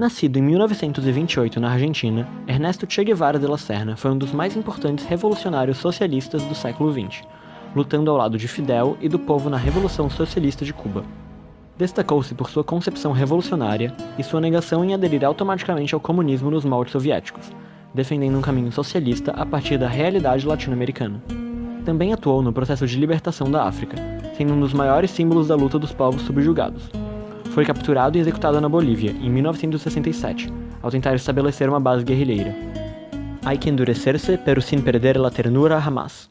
Nascido em 1928 na Argentina, Ernesto Che Guevara de la Serna foi um dos mais importantes revolucionários socialistas do século XX, lutando ao lado de Fidel e do povo na Revolução Socialista de Cuba. Destacou-se por sua concepção revolucionária e sua negação em aderir automaticamente ao comunismo nos moldes soviéticos, defendendo um caminho socialista a partir da realidade latino-americana. Também atuou no processo de libertação da África, sendo um dos maiores símbolos da luta dos povos subjugados. Foi capturado e executado na Bolívia, em 1967, ao tentar estabelecer uma base guerrilheira. Hay que endurecerse, pero sin perder la ternura jamás.